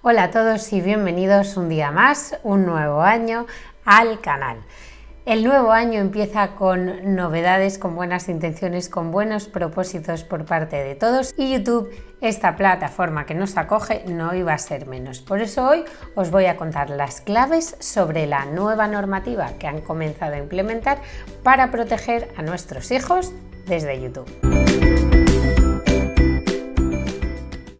Hola a todos y bienvenidos un día más, un nuevo año al canal. El nuevo año empieza con novedades, con buenas intenciones, con buenos propósitos por parte de todos y YouTube, esta plataforma que nos acoge, no iba a ser menos. Por eso hoy os voy a contar las claves sobre la nueva normativa que han comenzado a implementar para proteger a nuestros hijos desde YouTube.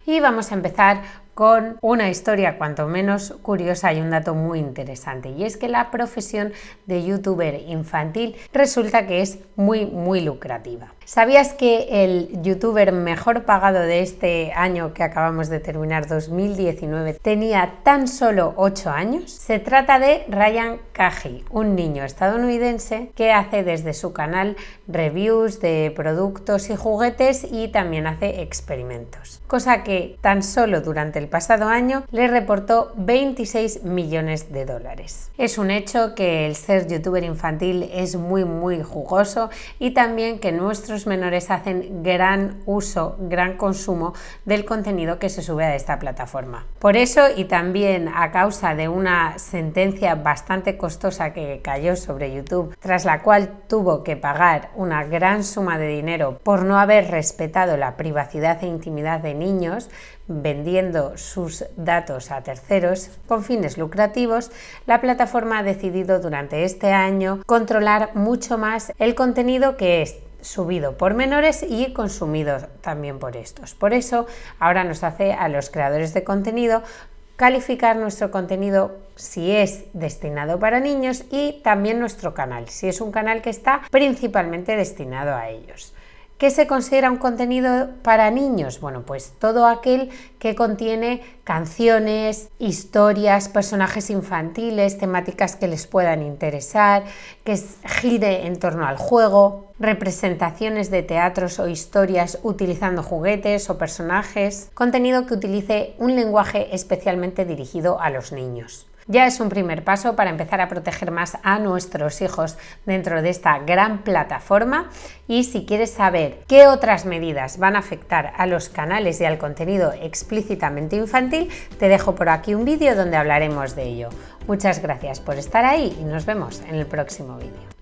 Y vamos a empezar con una historia cuanto menos curiosa y un dato muy interesante y es que la profesión de youtuber infantil resulta que es muy muy lucrativa. ¿Sabías que el youtuber mejor pagado de este año que acabamos de terminar, 2019, tenía tan solo 8 años? Se trata de Ryan Kaji, un niño estadounidense que hace desde su canal reviews de productos y juguetes y también hace experimentos, cosa que tan solo durante el pasado año le reportó 26 millones de dólares. Es un hecho que el ser youtuber infantil es muy muy jugoso y también que nuestros menores hacen gran uso, gran consumo del contenido que se sube a esta plataforma. Por eso y también a causa de una sentencia bastante costosa que cayó sobre YouTube, tras la cual tuvo que pagar una gran suma de dinero por no haber respetado la privacidad e intimidad de niños, vendiendo sus datos a terceros con fines lucrativos, la plataforma ha decidido durante este año controlar mucho más el contenido que es subido por menores y consumido también por estos. Por eso ahora nos hace a los creadores de contenido calificar nuestro contenido si es destinado para niños y también nuestro canal, si es un canal que está principalmente destinado a ellos. ¿Qué se considera un contenido para niños? Bueno, pues todo aquel que contiene canciones, historias, personajes infantiles, temáticas que les puedan interesar, que gire en torno al juego, representaciones de teatros o historias utilizando juguetes o personajes, contenido que utilice un lenguaje especialmente dirigido a los niños ya es un primer paso para empezar a proteger más a nuestros hijos dentro de esta gran plataforma y si quieres saber qué otras medidas van a afectar a los canales y al contenido explícitamente infantil, te dejo por aquí un vídeo donde hablaremos de ello. Muchas gracias por estar ahí y nos vemos en el próximo vídeo.